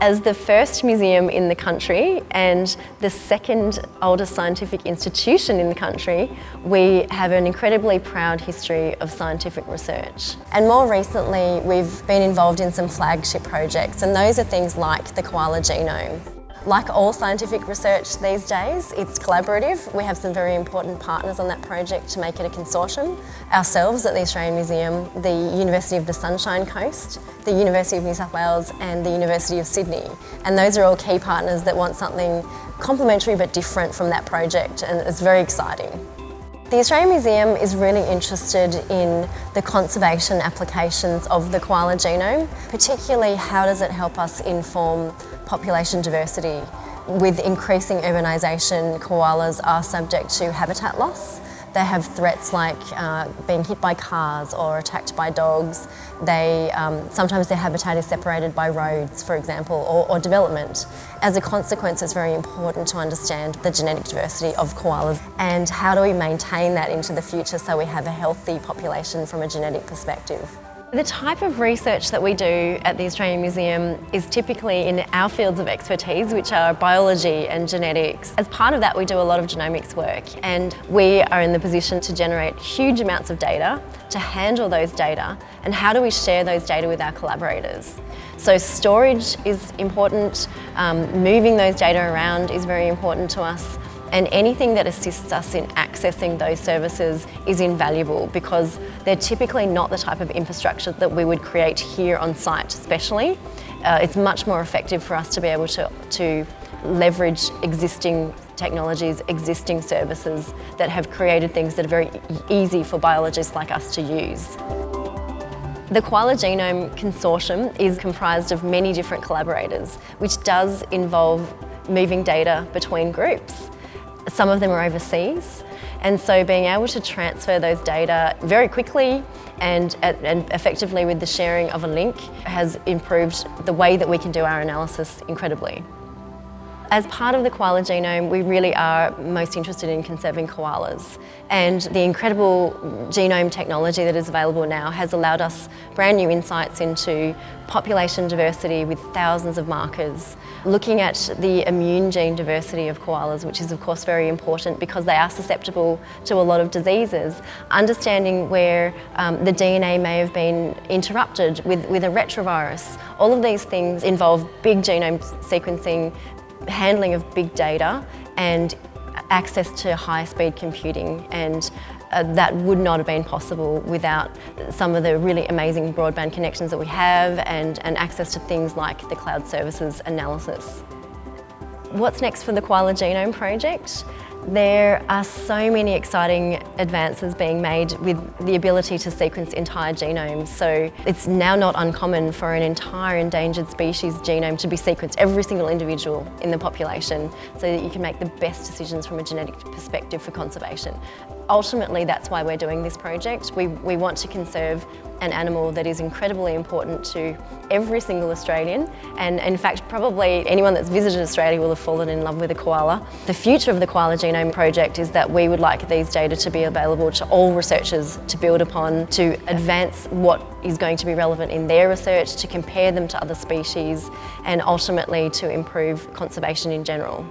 As the first museum in the country and the second oldest scientific institution in the country, we have an incredibly proud history of scientific research. And more recently, we've been involved in some flagship projects and those are things like the koala genome. Like all scientific research these days, it's collaborative. We have some very important partners on that project to make it a consortium. Ourselves at the Australian Museum, the University of the Sunshine Coast, the University of New South Wales and the University of Sydney. And those are all key partners that want something complementary but different from that project and it's very exciting. The Australian Museum is really interested in the conservation applications of the koala genome, particularly how does it help us inform population diversity. With increasing urbanisation, koalas are subject to habitat loss. They have threats like uh, being hit by cars or attacked by dogs. They, um, sometimes their habitat is separated by roads, for example, or, or development. As a consequence, it's very important to understand the genetic diversity of koalas and how do we maintain that into the future so we have a healthy population from a genetic perspective. The type of research that we do at the Australian Museum is typically in our fields of expertise, which are biology and genetics. As part of that, we do a lot of genomics work and we are in the position to generate huge amounts of data, to handle those data, and how do we share those data with our collaborators. So storage is important, um, moving those data around is very important to us, and anything that assists us in accessing those services is invaluable because they're typically not the type of infrastructure that we would create here on site especially. Uh, it's much more effective for us to be able to, to leverage existing technologies, existing services that have created things that are very easy for biologists like us to use. The Koala Genome Consortium is comprised of many different collaborators, which does involve moving data between groups. Some of them are overseas and so being able to transfer those data very quickly and, and effectively with the sharing of a link has improved the way that we can do our analysis incredibly. As part of the koala genome, we really are most interested in conserving koalas. And the incredible genome technology that is available now has allowed us brand new insights into population diversity with thousands of markers. Looking at the immune gene diversity of koalas, which is of course very important because they are susceptible to a lot of diseases. Understanding where um, the DNA may have been interrupted with, with a retrovirus. All of these things involve big genome sequencing, handling of big data and access to high speed computing and uh, that would not have been possible without some of the really amazing broadband connections that we have and, and access to things like the cloud services analysis. What's next for the Koala Genome Project? There are so many exciting advances being made with the ability to sequence entire genomes. So it's now not uncommon for an entire endangered species genome to be sequenced, every single individual in the population, so that you can make the best decisions from a genetic perspective for conservation. Ultimately, that's why we're doing this project. We, we want to conserve an animal that is incredibly important to every single Australian and in fact probably anyone that's visited Australia will have fallen in love with a koala. The future of the Koala Genome Project is that we would like these data to be available to all researchers to build upon, to advance what is going to be relevant in their research, to compare them to other species and ultimately to improve conservation in general.